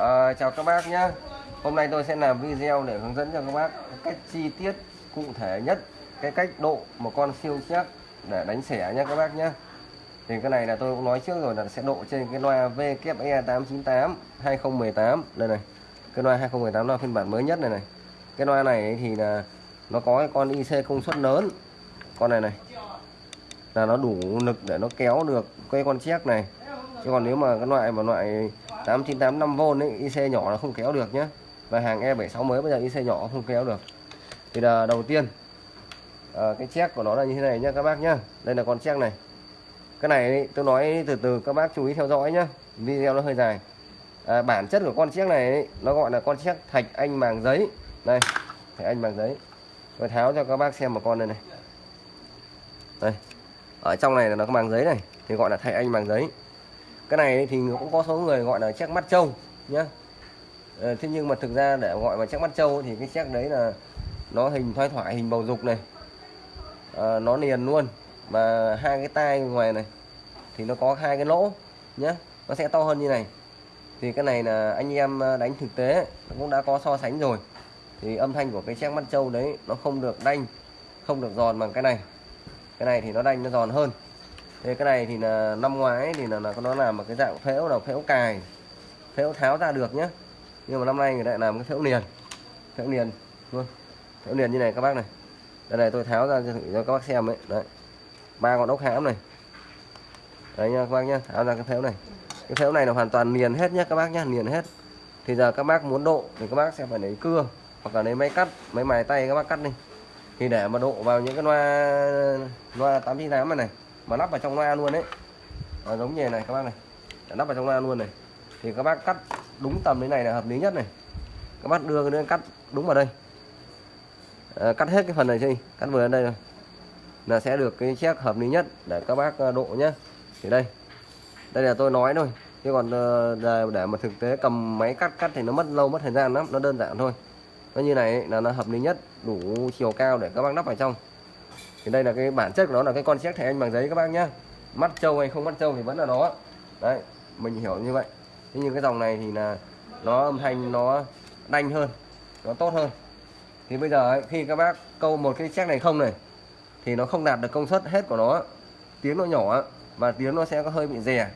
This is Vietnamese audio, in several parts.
À, chào các bác nhé Hôm nay tôi sẽ làm video để hướng dẫn cho các bác cách chi tiết cụ thể nhất cái cách độ một con siêu chép để đánh xẻ nhé các bác nhé thì cái này là tôi cũng nói trước rồi là sẽ độ trên cái loa VKE 898 2018 đây này cái loa 2018 là phiên bản mới nhất này này. Cái loa này thì là nó có cái con IC công suất lớn. Con này này là nó đủ lực để nó kéo được cái con chiếc này. Chứ còn nếu mà cái loại mà loại 8985 v ấy IC nhỏ là không kéo được nhé và hàng E76 mới bây giờ IC nhỏ không kéo được. Thì là đầu tiên à, cái check của nó là như thế này nhé các bác nhá. Đây là con check này. Cái này tôi nói từ từ các bác chú ý theo dõi nhé video nó hơi dài. À, bản chất của con chiếc này nó gọi là con chiếc thạch anh màng giấy. Đây thạch anh màng giấy. Tôi tháo cho các bác xem một con này này. Đây ở trong này là nó có màng giấy này thì gọi là thạch anh màng giấy cái này thì cũng có số người gọi là chiếc mắt trâu nhá. Ờ, thế nhưng mà thực ra để gọi là chiếc mắt trâu thì cái chiếc đấy là nó hình thoái thoải hình bầu dục này. À, nó liền luôn. Và hai cái tai ngoài này thì nó có hai cái lỗ nhé nó sẽ to hơn như này. Thì cái này là anh em ờ, đánh thực tế cũng đã có so sánh rồi. Thì âm thanh của cái chiếc mắt trâu đấy nó không được đanh không được giòn bằng cái này. Cái này thì nó đanh nó giòn hơn thế cái này thì là năm ngoái thì là, là nó làm một cái dạng phễu là phễu cài phễu tháo ra được nhá. Nhưng mà năm nay người ta làm cái phễu liền phễu liền luôn phễu liền như này các bác này. Đây này tôi tháo ra cho các bác xem đấy đấy. Ba con ốc hãm này. Đấy nha các bác nhá tháo ra cái phễu này. Cái phễu này là hoàn toàn liền hết nhá các bác nhá liền hết. Thì giờ các bác muốn độ thì các bác sẽ phải lấy cưa hoặc là lấy máy cắt máy mài tay các bác cắt đi. Thì để mà độ vào những cái loa loa 898 này này mà lắp vào trong loa luôn đấy à, giống như này các bác này. Để lắp vào trong loa luôn này. Thì các bác cắt đúng tầm thế này là hợp lý nhất này. Các bác đưa cái cắt đúng vào đây. À, cắt hết cái phần này đi. Cắt vừa đến đây rồi là sẽ được cái chiếc hợp lý nhất để các bác ờ, độ nhé thì đây. Đây là tôi nói thôi. Chứ còn ờ, để mà thực tế cầm máy cắt cắt thì nó mất lâu mất thời gian lắm. Nó đơn giản thôi. Nó như này là nó hợp lý nhất đủ chiều cao để các bác lắp vào trong thì đây là cái bản chất của nó là cái con chiếc thẻ anh bằng giấy các bác nhá. Mắt trâu hay không mắt trâu thì vẫn là nó. Đấy mình hiểu như vậy. Thế nhưng cái dòng này thì là nó âm thanh nó đanh hơn nó tốt hơn. Thì bây giờ ấy, khi các bác câu một cái chiếc này không này thì nó không đạt được công suất hết của nó. Tiếng nó nhỏ và tiếng nó sẽ có hơi bị rè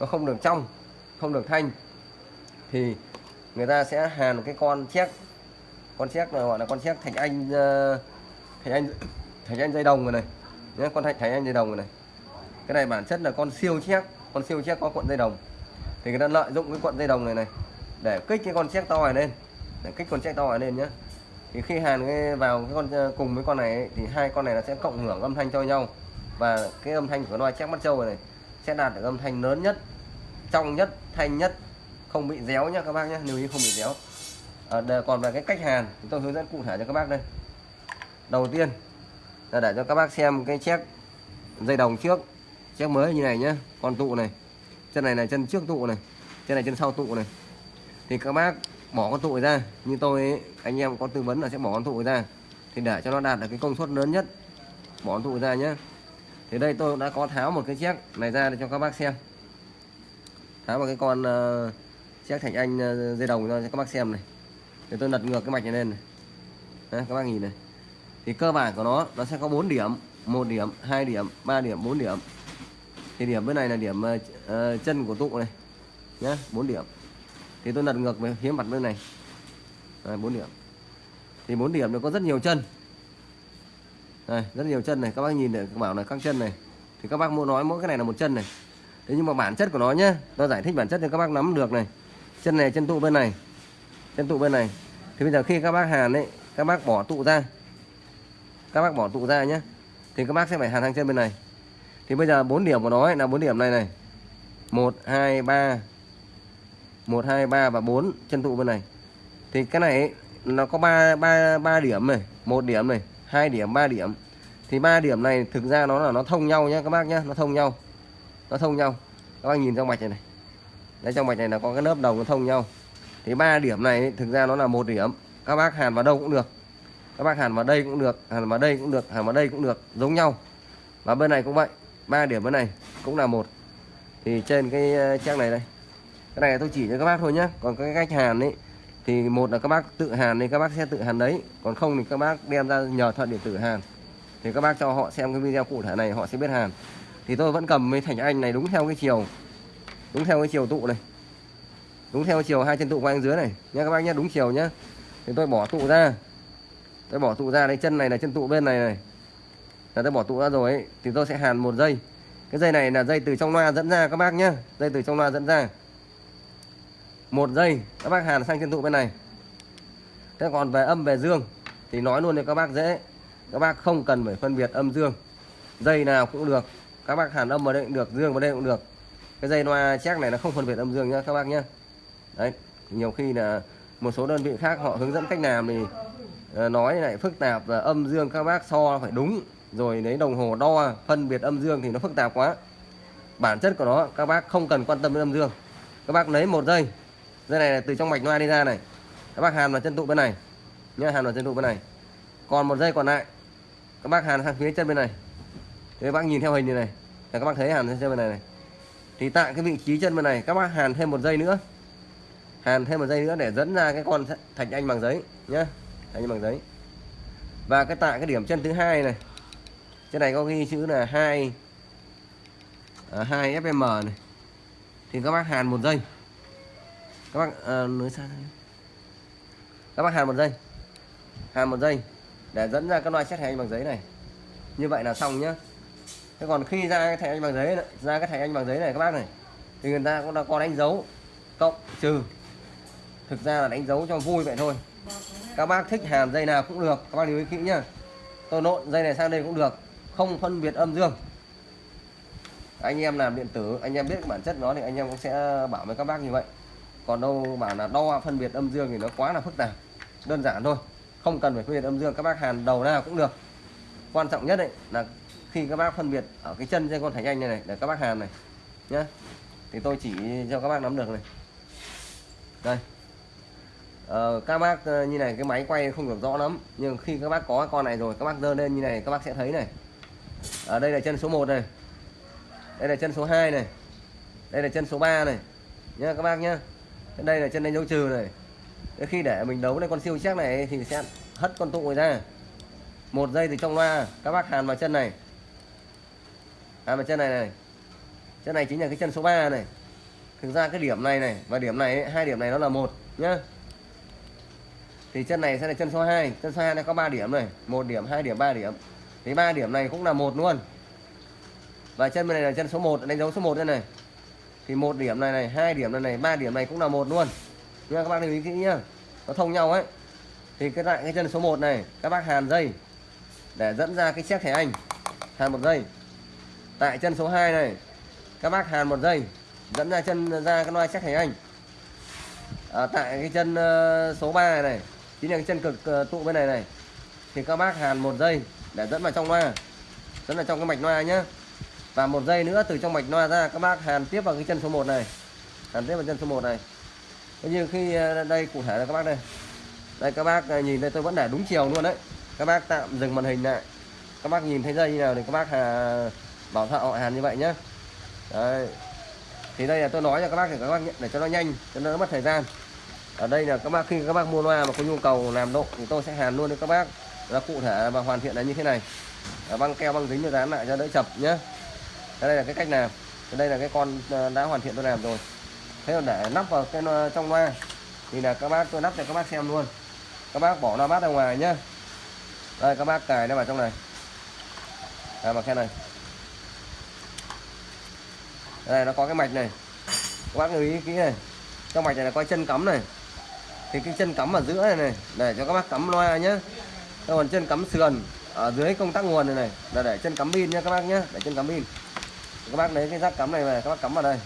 nó không được trong không được thanh. Thì người ta sẽ hàn cái con chiếc con chiếc là gọi là con chiếc thạch anh thành thạch anh thạch anh dây đồng rồi này. Nhé con thạch thạch anh dây đồng rồi này. Cái này bản chất là con siêu chép con siêu chép có cuộn dây đồng. Thì người ta lợi dụng cái cuộn dây đồng này này để kích cái con chép to này lên. Để kích con chép to này lên nhé thì khi hàn cái vào cái con ờ, cùng với con này ấy, thì hai con này nó sẽ cộng hưởng âm thanh cho nhau. Và cái âm thanh của loa chép mắt trâu này, này sẽ đạt được âm thanh lớn nhất trong nhất thanh nhất không bị déo nhá các bác nhé lưu ý không bị déo. À, còn về cái cách hàn thì tôi hướng dẫn cụ thể cho các bác đây. Đầu tiên là để cho các bác xem cái chiếc dây đồng trước. Chiếc mới như này nhé con tụ này. Chân này là chân trước tụ này chân này chân sau tụ này. Thì các bác bỏ con tụ ra như tôi ấy, anh em có tư vấn là sẽ bỏ con tụ ra. Thì để cho nó đạt được cái công suất lớn nhất bỏ con tụ ra nhé thì đây tôi đã có tháo một cái chiếc này ra để cho các bác xem. Tháo một cái con uh, chiếc thành anh uh, dây đồng cho các bác xem này. Thì tôi lật ngược cái mạch này lên này. Đấy, các bác nhìn này thì cơ bản của nó nó sẽ có 4 điểm. Một điểm hai điểm 3 điểm 4 điểm. Thì điểm bên này là điểm uh, chân của tụ này. Nhá 4 điểm. Thì tôi lật ngược về phía mặt bên này. Đây, 4 điểm. Thì 4 điểm nó có rất nhiều chân. Đây, rất nhiều chân này. Các bác nhìn để bảo là các chân này. Thì các bác muốn nói mỗi cái này là một chân này. Thế nhưng mà bản chất của nó nhá nó giải thích bản chất cho các bác nắm được này. Chân này chân tụ bên này. Chân tụ bên này. Thì bây giờ khi các bác hàn ấy các bác bỏ tụ ra các bác bỏ tụ ra nhé thì các bác sẽ phải hàn sang chân bên này. Thì bây giờ bốn điểm của nó ấy, là bốn điểm này này. Một hai ba. Một hai ba và bốn chân tụ bên này. Thì cái này ấy, nó có ba ba ba điểm này. Một điểm này hai điểm ba điểm. Thì ba điểm này thực ra nó là nó thông nhau nhé các bác nhé nó thông nhau. Nó thông nhau. Các bác nhìn trong mạch này này. Đấy trong mạch này là có cái lớp đồng nó thông nhau. Thì ba điểm này thực ra nó là một điểm. Các bác hàn vào đâu cũng được các bác hàn vào đây cũng được, hàn vào đây cũng được, hàn vào đây cũng được, giống nhau. Và bên này cũng vậy, ba điểm bên này cũng là một. Thì trên cái ờ, trang này đây. Cái này tôi chỉ cho các bác thôi nhé còn cái cách hàn ấy, thì một là các bác tự hàn thì các bác sẽ tự hàn đấy. Còn không thì các bác đem ra nhờ thợ điện tử hàn. Thì các bác cho họ xem cái video cụ thể này, họ sẽ biết hàn. Thì tôi vẫn cầm với thành anh này đúng theo cái chiều. Đúng theo cái chiều tụ này. Đúng theo chiều hai chân tụ quanh dưới này. Nha các bác nhé đúng chiều nhé thì tôi bỏ tụ ra tôi bỏ tụ ra đây chân này là chân tụ bên này này. Là tôi bỏ tụ ra rồi ấy, thì tôi sẽ hàn một dây. Cái dây này là dây từ trong loa dẫn ra các bác nhá. Dây từ trong loa dẫn ra. Một dây các bác hàn sang chân tụ bên này. Thế còn về âm về dương thì nói luôn cho các bác dễ. Các bác không cần phải phân biệt âm dương. Dây nào cũng được. Các bác hàn âm vào đây cũng được dương vào đây cũng được. Cái dây loa check này nó không phân biệt âm dương nhá các bác nhá. Đấy nhiều khi là một số đơn vị khác họ hướng dẫn cách làm thì Ờ, nói lại phức tạp và âm dương các bác so phải đúng. Rồi lấy đồng hồ đo, phân biệt âm dương thì nó phức tạp quá. Bản chất của nó, các bác không cần quan tâm đến âm dương. Các bác lấy một dây dây này là từ trong mạch loa đi ra này. Các bác hàn vào chân tụ bên này. Nhá, hàn vào chân tụ bên này. Còn một dây còn lại. Các bác hàn sang phía chân bên này. Thì các bác nhìn theo hình như này. Là các bác thấy hàn sang chân bên này này. Thì tại cái vị trí chân bên này, các bác hàn thêm một dây nữa. Hàn thêm một dây nữa để dẫn ra cái con thạch anh bằng giấy, nhá thạch anh bằng giấy. Và cái tại cái điểm chân thứ hai này. Trên này có ghi chữ là hai à, hai fm này. Thì các bác hàn một dây các bác à, nói sao các bác hàn một dây hàn một dây để dẫn ra cái loại xét thạch anh bằng giấy này. Như vậy là xong nhá. Thế còn khi ra cái thẻ anh bằng giấy này, ra cái thẻ anh bằng giấy này các bác này thì người ta cũng đã có đánh dấu cộng trừ. Thực ra là đánh dấu cho vui vậy thôi các bác thích hàn dây nào cũng được, các bác lưu ý kỹ nhá. Tôi nộn dây này sang đây cũng được, không phân biệt âm dương. Anh em làm điện tử, anh em biết bản chất nó thì anh em cũng sẽ bảo với các bác như vậy. Còn đâu bảo là đo phân biệt âm dương thì nó quá là phức tạp, đơn giản thôi. Không cần phải phân biệt âm dương, các bác hàn đầu nào cũng được. Quan trọng nhất đấy là khi các bác phân biệt ở cái chân trên con thạch anh này này, để các bác hàn này nhá. Thì tôi chỉ cho các bác nắm được này. Đây. Ờ, các bác ờ, như này, cái máy quay không được rõ lắm, nhưng khi các bác có con này rồi, các bác dơ lên như này, các bác sẽ thấy này. Ở đây là chân số 1 này. Đây là chân số 2 này. Đây là chân số 3 này. Nhá, các bác nhá. Đây là chân đánh dấu trừ này. Thế khi để mình đấu lên con siêu chắc này thì sẽ hất con tụ ra. Một giây từ trong loa, các bác hàn vào chân này. Hàn vào chân này này. Chân này chính là cái chân số 3 này. Thực ra cái điểm này này và điểm này hai điểm này nó là một, nhá thì chân này sẽ là chân số 2 chân số 2 này có 3 điểm này. Một điểm hai điểm ba điểm. Thì ba điểm này cũng là một luôn. Và chân bên này là chân số 1 đánh dấu số 1 đây này. Thì một điểm này này hai điểm này này ba điểm này cũng là một luôn. Nha các bác lưu ý kỹ nhá. Nó thông nhau ấy. Thì cái lại cái chân số 1 này các bác hàn dây để dẫn ra cái chiếc thẻ anh. Hàn một dây. Tại chân số 2 này các bác hàn một dây dẫn ra chân ra cái loa chiếc thẻ anh. À, tại cái chân uh, số 3 này, này chính là cái chân cực ờ, tụ bên này này. Thì các bác hàn một dây để dẫn vào trong loa. Dẫn vào trong cái mạch loa nhá. Và một dây nữa từ trong mạch loa ra các bác hàn tiếp vào cái chân số 1 này. Hàn tiếp vào chân số 1 này. Như khi ờ, đây cụ thể là các bác đây. Đây các bác ờ, nhìn đây tôi vẫn để đúng chiều luôn đấy. Các bác tạm dừng màn hình lại. Các bác nhìn thấy dây như nào thì các bác hà, bảo thợ họ hàn như vậy nhé đấy. Thì đây là tôi nói cho các bác để các bác để cho nó nhanh cho nó mất thời gian ở đây là các bác, khi các bác mua loa mà có nhu cầu làm độ thì tôi sẽ hàn luôn cho các bác. Là cụ thể và hoàn thiện là như thế này. Băng keo, băng dính cho dán lại cho đỡ chập nhé đây là cái cách làm. Đây là cái con ờ, đã hoàn thiện tôi làm rồi. Thế còn để nắp vào cái trong loa thì là các bác, tôi nắp cho các bác xem luôn. Các bác bỏ loa bát ra ngoài nhá. Đây, các bác cài nó vào trong này. À vào khe này. Đây, nó có cái mạch này. Các bác lưu ý kỹ này. Trong mạch này là có chân cắm này thì cái chân cắm ở giữa này này, để cho các bác cắm loa nhé còn chân cắm sườn ở dưới công tắc nguồn này này, là để chân cắm pin nhé các bác nhé để chân cắm pin. Các bác lấy cái rác cắm này về, các bác cắm vào đây.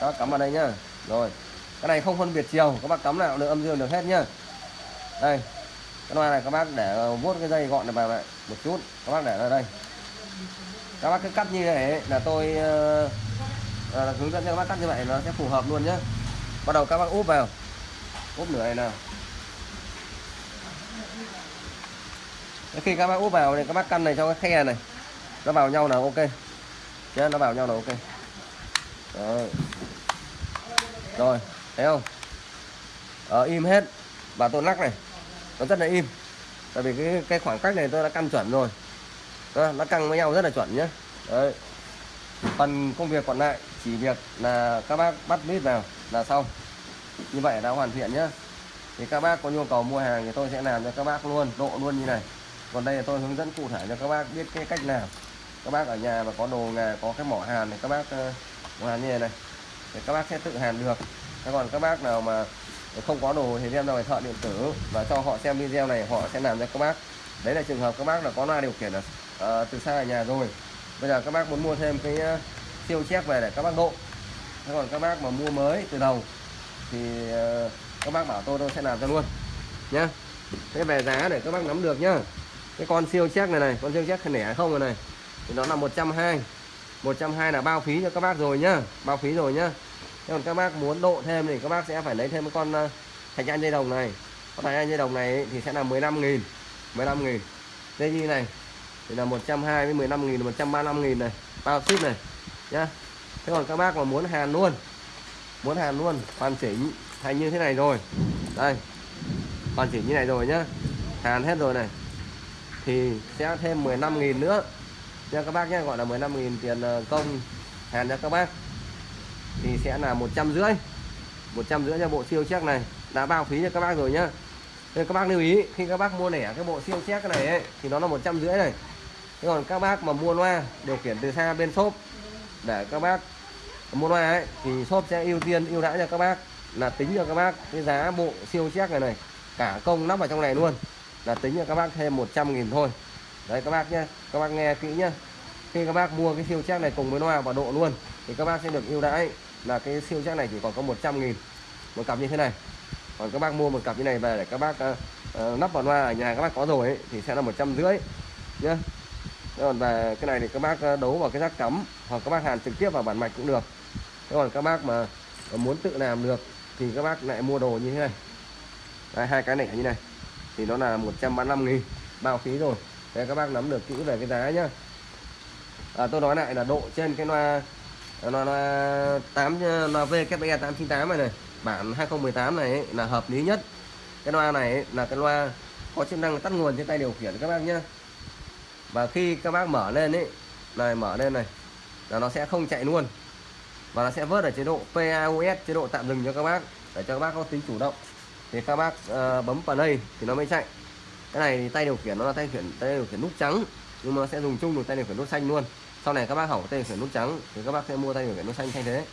Các bác cắm vào đây nhá. Rồi, cái này không phân biệt chiều, các bác cắm nào được âm dương được hết nhá. Đây, cái loa này các bác để vuốt cái dây gọn này vào lại một chút, các bác để ra đây. Các bác cứ cắt như này là tôi ờ, Ờ, là hướng dẫn cho các bác cắt như vậy nó sẽ phù hợp luôn nhé bắt đầu các bác úp vào. Úp nửa này nào. Khi các bác úp vào thì các bác căn này cho cái khe này. Nó vào nhau là ok. Nhé nó vào nhau là ok. Rồi. Rồi thấy không? Ờ, im hết. Và tôi lắc này. Nó rất là im. Tại vì cái cái khoảng cách này tôi đã căn chuẩn rồi. Đó, nó căng với nhau rất là chuẩn nhé đấy. Phần công việc còn lại chỉ việc là các bác bắt vít vào là xong. Như vậy đã hoàn thiện nhé thì các bác có nhu cầu mua hàng thì tôi sẽ làm cho các bác luôn độ luôn như này. Còn đây là tôi hướng dẫn cụ thể cho các bác biết cái cách làm. Các bác ở nhà mà có đồ nghề có cái mỏ hàn thì các bác uh, mỏ hàn như này này thì các bác sẽ tự hàn được. Thế còn các bác nào mà không có đồ thì đem ra ngoài thợ điện tử và cho họ xem video này họ sẽ làm cho các bác. Đấy là trường hợp các bác là có loa điều khiển ở uh, từ xa ở nhà rồi. Bây giờ các bác muốn mua thêm cái ờ, uh, siêu chép về để các bác độ. Thế còn các bác mà mua mới từ đầu thì ờ, các bác bảo tôi tôi sẽ làm cho luôn nhá. Thế về giá để các bác nắm được nhá. Cái con siêu chép này này con siêu chép nẻ không rồi này thì nó là 120 120 là bao phí cho các bác rồi nhá bao phí rồi nhá. Thế còn các bác muốn độ thêm thì các bác sẽ phải lấy thêm cái con ờ, thạch anh dây đồng này. Con thạch anh dây đồng này thì sẽ là 15 nghìn 15 nghìn. Dây như này thì là 120 với 15 nghìn 135 nghìn này. Bao ship này nhá. Thế còn các bác mà muốn hàn luôn muốn hàn luôn hoàn chỉnh thành như thế này rồi. Đây hoàn chỉnh như này rồi nhá. Hàn hết rồi này. Thì sẽ thêm 15.000 nữa. Nha các bác nhé gọi là 15.000 tiền ờ, công hàn cho các bác. Thì sẽ là một trăm rưỡi. một trăm rưỡi cho bộ siêu check này. Đã bao phí cho các bác rồi nhá. Nên các bác lưu ý khi các bác mua lẻ cái bộ siêu check này ấy, thì nó là một trăm rưỡi này. Thế còn các bác mà mua loa điều khiển từ xa bên shop để các bác. Mua loa ấy thì shop sẽ ưu tiên ưu đãi cho các bác là tính cho các bác cái giá bộ siêu check này này. Cả công lắp vào trong này luôn là tính cho các bác thêm 100 nghìn thôi. Đấy các bác nhé các bác nghe kỹ nhá. Khi các bác mua cái siêu check này cùng với loa và độ luôn thì các bác sẽ được ưu đãi là cái siêu check này chỉ còn có 100 nghìn. Một cặp như thế này. Còn các bác mua một cặp như này về để các bác uh, uh, lắp vào loa ở nhà các bác có rồi ấy, thì sẽ là một trăm rưỡi nhá còn về cái này thì các bác ờ, đấu vào cái rác cắm hoặc các bác hàn trực tiếp vào bản mạch cũng được. Thế còn các bác mà muốn tự làm được thì các bác lại mua đồ như thế này. Đấy, hai cái này như này. Thì nó là 135 nghìn bao phí rồi. Để các bác nắm được kỹ về cái giá nhá. À, tôi nói lại là độ trên cái loa loa, loa 8 ờ, loa VKE 898 này này bản 2018 này ấy, là hợp lý nhất. Cái loa này ấy, là cái loa có chức năng tắt nguồn trên tay điều khiển các bác nhá và khi các bác mở lên ấy này mở lên này là nó sẽ không chạy luôn. Và nó sẽ vớt ở chế độ PAOS chế độ tạm dừng cho các bác để cho các bác có tính chủ động. Thì các bác uh, bấm play thì nó mới chạy. Cái này thì tay điều khiển nó là tay điều khiển tay điều khiển nút trắng nhưng mà nó sẽ dùng chung được tay điều khiển nút xanh luôn. Sau này các bác hỏng tay điều khiển nút trắng thì các bác sẽ mua tay điều khiển nút xanh thay thế.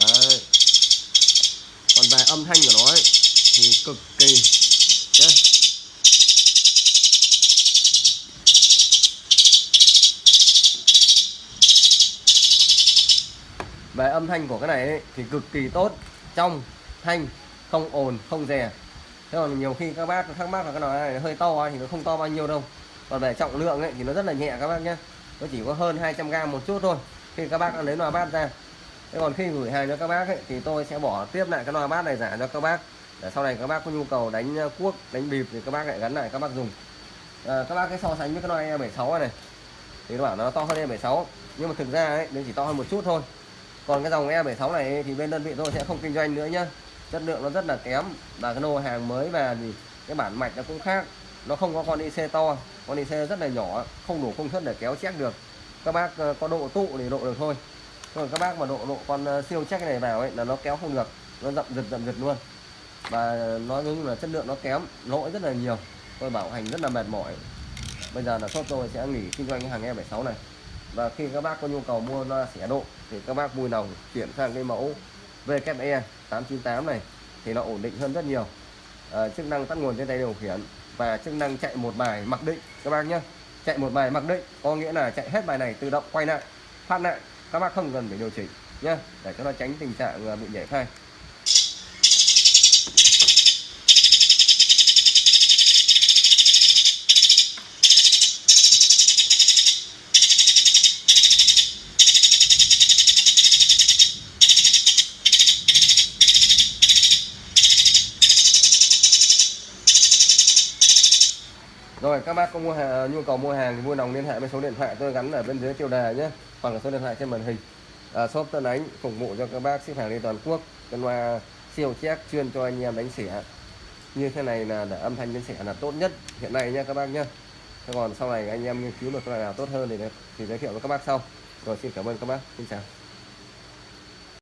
Đấy. còn về âm thanh của nó ấy, thì cực kỳ về âm thanh của cái này ấy, thì cực kỳ tốt. Trong thanh không ồn không rè. Thế còn nhiều khi các bác thắc mắc là cái này hơi to thì nó không to bao nhiêu đâu. Còn về trọng lượng ấy, thì nó rất là nhẹ các bác nhé nó chỉ có hơn 200 g một chút thôi khi các bác lấy loa bát ra. Thế còn khi gửi hàng cho các bác ấy, thì tôi sẽ bỏ tiếp lại cái loa bát này giả cho các bác. Để sau này các bác có nhu cầu đánh ờ, cuốc đánh bịp thì các bác lại gắn lại các bác dùng. À, các bác cái so sánh với cái loa E76 này, này. Thì nó bảo nó to hơn E76 nhưng mà thực ra ấy nó chỉ to hơn một chút thôi còn cái dòng E76 này thì bên đơn vị tôi sẽ không kinh doanh nữa nhá. Chất lượng nó rất là kém và cái lô hàng mới và thì cái bản mạch nó cũng khác. Nó không có con IC to, con IC rất là nhỏ, không đủ công suất để kéo check được. Các bác ờ, có độ tụ thì độ được thôi. Còn các bác mà độ độ con ờ, siêu check này vào ấy là nó kéo không được. Nó dậm giật dậm giật luôn. Và nói chung là chất lượng nó kém, lỗi rất là nhiều. Tôi bảo hành rất là mệt mỏi. Bây giờ là shop tôi sẽ nghỉ kinh doanh cái hàng E76 này và khi các bác có nhu cầu mua loa xẻ độ thì các bác vui lòng chuyển sang cái mẫu VKE 898 này thì nó ổn định hơn rất nhiều. À, chức năng tắt nguồn trên tay điều khiển và chức năng chạy một bài mặc định. Các bác nhé chạy một bài mặc định có nghĩa là chạy hết bài này tự động quay lại phát lại. Các bác không cần phải điều chỉnh nhé để cho nó tránh tình trạng ờ, bị nhảy phai. Rồi các bác có mua hàng, à, nhu cầu mua hàng thì vui lòng liên hệ với số điện thoại tôi gắn ở bên dưới tiêu đề nhé. Hoặc là số điện thoại trên màn hình. À, shop Tân Ánh phục vụ cho các bác ship hàng lên toàn quốc. Cân loa siêu chép chuyên cho anh em đánh xỉa. Như thế này là để âm thanh đánh xỉa là tốt nhất hiện nay nha các bác nhá Thế còn sau này anh em nghiên cứu được cái loại nào tốt hơn thì thì giới thiệu với các bác sau. Rồi xin cảm ơn các bác. Xin chào.